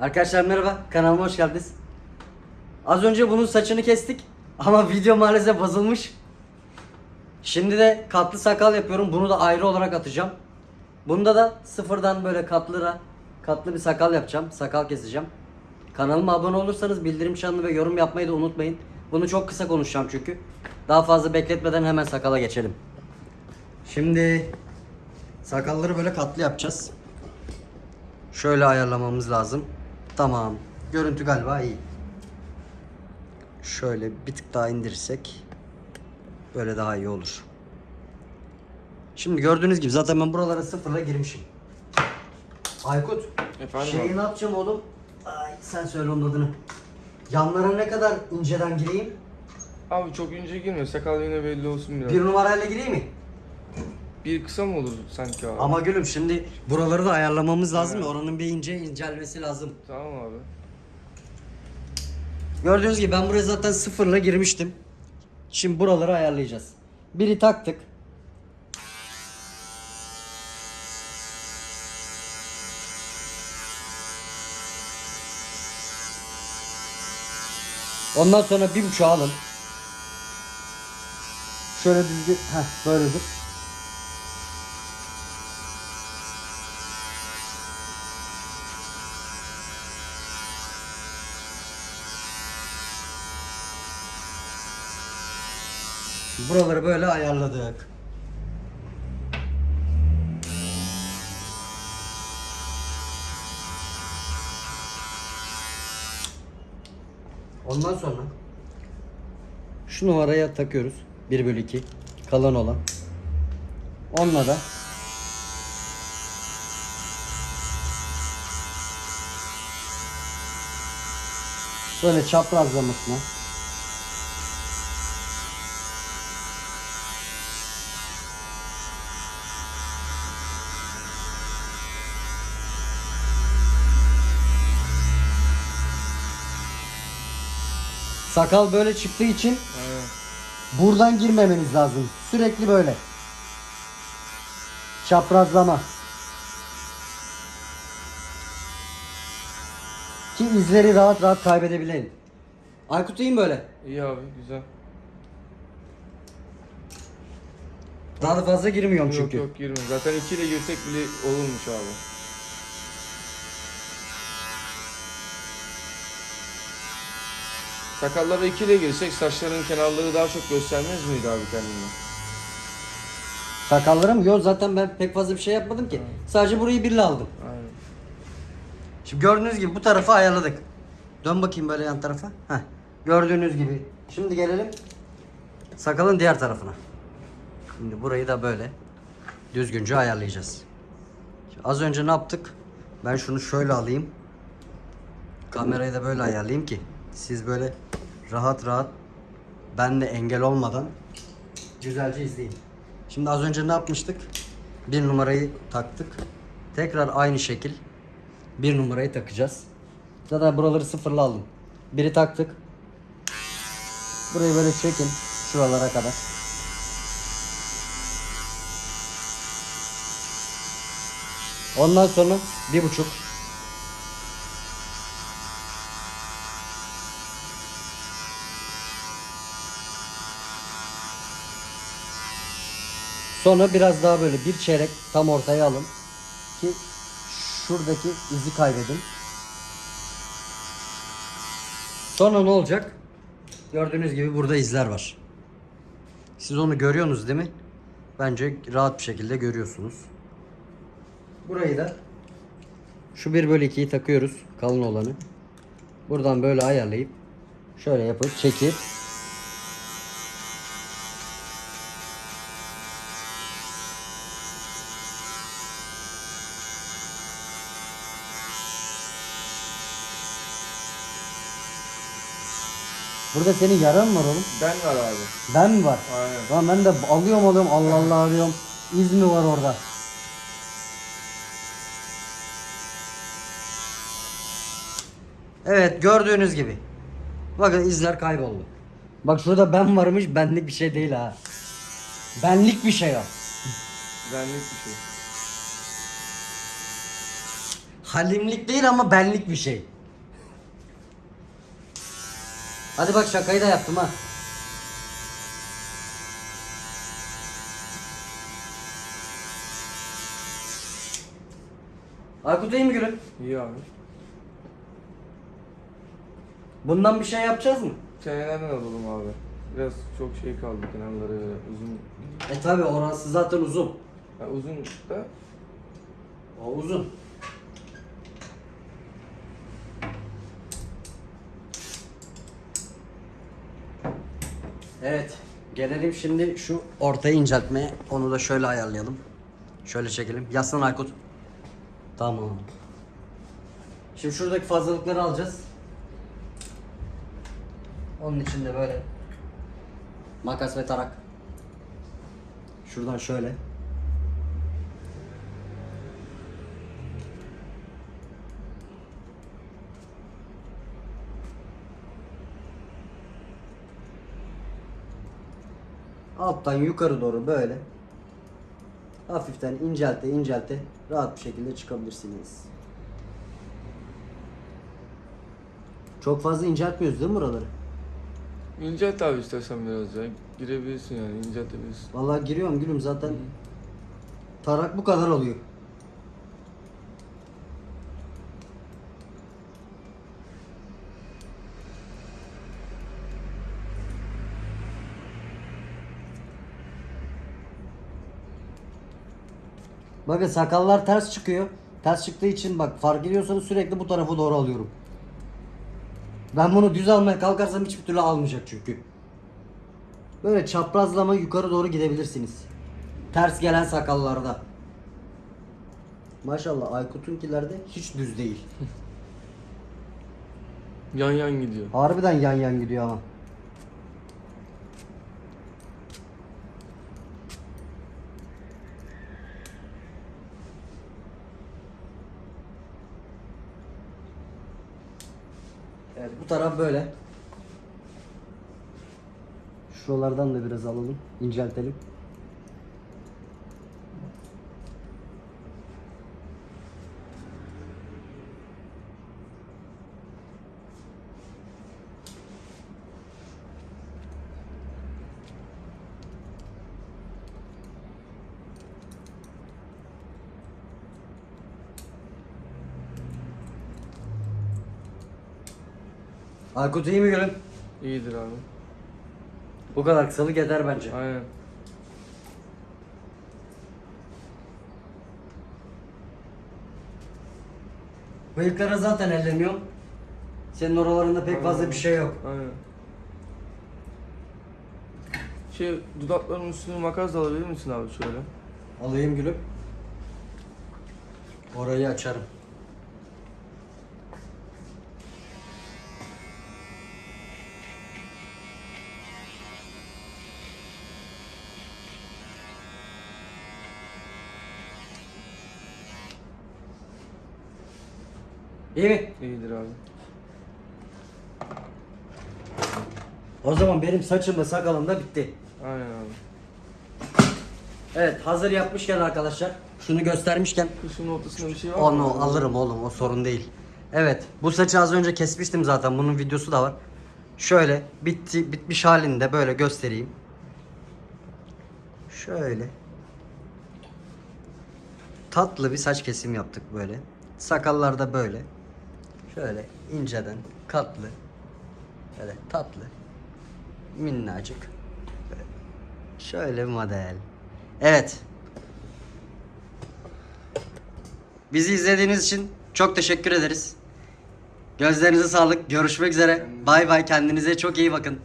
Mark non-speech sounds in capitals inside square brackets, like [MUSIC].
Arkadaşlar merhaba, kanalıma hoş geldiniz. Az önce bunun saçını kestik ama video maalesef bozulmuş. Şimdi de katlı sakal yapıyorum. Bunu da ayrı olarak atacağım. Bunda da sıfırdan böyle katlıra katlı bir sakal yapacağım. Sakal keseceğim. Kanalıma abone olursanız bildirim çanını ve yorum yapmayı da unutmayın. Bunu çok kısa konuşacağım çünkü. Daha fazla bekletmeden hemen sakala geçelim. Şimdi sakalları böyle katlı yapacağız. Şöyle ayarlamamız lazım. Tamam. Görüntü galiba iyi. Şöyle bir tık daha indirirsek böyle daha iyi olur. Şimdi gördüğünüz gibi zaten ben buralara sıfırla girmişim. Aykut. Efendim Şeyi abi? ne yapacağım oğlum? Ay sen söyle onun adını. Yanlara ne kadar inceden gireyim? Abi çok ince girme sakal yine belli olsun biraz. Bir Bir, numarayla gireyim mi? Kısa mı olur sanki abi? Ama gülüm şimdi buraları da ayarlamamız lazım ya. Oranın bir ince incelmesi lazım. Tamam abi. Gördüğünüz gibi ben buraya zaten sıfırla girmiştim. Şimdi buraları ayarlayacağız. Biri taktık. Ondan sonra bir buçuğu alın. Şöyle düzgün, heh böyledir. Buraları böyle ayarladık. Ondan sonra şu numaraya takıyoruz. 1 bölü 2 kalan olan. Onunla da böyle çaprazlamasına sakal böyle çıktığı için. Buradan girmemeniz lazım. Sürekli böyle. Çaprazlama. Ki izleri rahat rahat kaybedebilelim. Aykut iyi mi böyle? İyi abi güzel. Daha da fazla girmiyorum Yok çünkü. yok girme. Zaten 2 ile girsek bile olurmuş abi. Sakallara 2 ile girsek saçların kenarları daha çok göstermez miydi abi kendini? Sakallarım yok zaten ben pek fazla bir şey yapmadım ki. Sadece burayı birle aldım. Aynen. Şimdi gördüğünüz gibi bu tarafı ayarladık. Dön bakayım böyle yan tarafa. Heh. Gördüğünüz gibi. Şimdi gelelim sakalın diğer tarafına. Şimdi burayı da böyle düzgünce ayarlayacağız. Şimdi az önce ne yaptık? Ben şunu şöyle alayım. Kamerayı da böyle ayarlayayım ki siz böyle rahat rahat benle engel olmadan güzelce izleyin. Şimdi az önce ne yapmıştık? Bir numarayı taktık. Tekrar aynı şekil bir numarayı takacağız. Zaten buraları sıfırla aldım. Biri taktık. Burayı böyle çekin şuralara kadar. Ondan sonra bir buçuk. Sonra biraz daha böyle bir çeyrek tam ortaya alın ki şuradaki izi kaybedin. Sonra ne olacak? Gördüğünüz gibi burada izler var. Siz onu görüyorsunuz değil mi? Bence rahat bir şekilde görüyorsunuz. Burayı da şu 1 bölü 2'yi takıyoruz. Kalın olanı. Buradan böyle ayarlayıp şöyle yapıp çekip Burada senin yaran var oğlum? Ben var abi. Ben mi var? Aynen. Lan ben de alıyorum alıyorum Allah Allah arıyorum. İz mi var orada? Evet gördüğünüz gibi. Bakın izler kayboldu. Bak şurada ben varmış benlik bir şey değil ha. Benlik bir şey o. Benlik bir şey. Halimlik değil ama benlik bir şey. Hadi bak şakayı da yaptım ha. Aykut iyi mi gülüm? İyi abi. Bundan bir şey yapacağız mı? Çenelerden alalım abi. Biraz çok şey kaldı kenarları uzun. E tabi orası zaten uzun. Ha, uzun da O uzun. Evet. Gelelim şimdi şu ortayı inceltmeye. Onu da şöyle ayarlayalım. Şöyle çekelim. Yaslan Aykut. Tamam. Şimdi şuradaki fazlalıkları alacağız. Onun için de böyle makas ve tarak. Şuradan şöyle. Alttan yukarı doğru böyle hafiften incelte incelte rahat bir şekilde çıkabilirsiniz. Çok fazla inceltmiyoruz değil mi buraları? incelt abi istersen biraz ya. Girebilirsin yani inceltebilirsin. Vallahi giriyorum gülüm zaten tarak bu kadar oluyor. Bakın sakallar ters çıkıyor. Ters çıktığı için bak fark ediyorsanız sürekli bu tarafa doğru alıyorum. Ben bunu düz almaya kalkarsam hiçbir türlü almayacak çünkü. Böyle çaprazlama yukarı doğru gidebilirsiniz. Ters gelen sakallarda. Maşallah Aykut'unkilerde hiç düz değil. [LAUGHS] Yan yan gidiyor. Harbiden yan yan gidiyor ama. Evet bu taraf böyle. Şuralardan da biraz alalım, inceltelim. Aykut iyi mi gülüm? İyidir abi. Bu kadar kısalık yeter bence. Aynen. Bıyıklara zaten ellemiyorum. Senin oralarında pek fazla bir şey yok. Aynen. Şey dudakların üstünü makas alabilir misin abi şöyle? Alayım gülüm. Orayı açarım. İyi mi? İyidir abi. O zaman benim saçım da sakalım da bitti. Aynen abi. Evet hazır yapmışken arkadaşlar şunu göstermişken Kışın ortasında bir şey var mı? Onu alırım oğlum o sorun değil. Evet bu saçı az önce kesmiştim zaten bunun videosu da var. Şöyle bitti bitmiş halinde böyle göstereyim. Şöyle. Tatlı bir saç kesim yaptık böyle. Sakallar da böyle. Şöyle inceden katlı. Böyle tatlı. Minnacık. Şöyle model. Evet. Bizi izlediğiniz için çok teşekkür ederiz. Gözlerinize sağlık. Görüşmek üzere. Bay bay. Kendinize çok iyi bakın.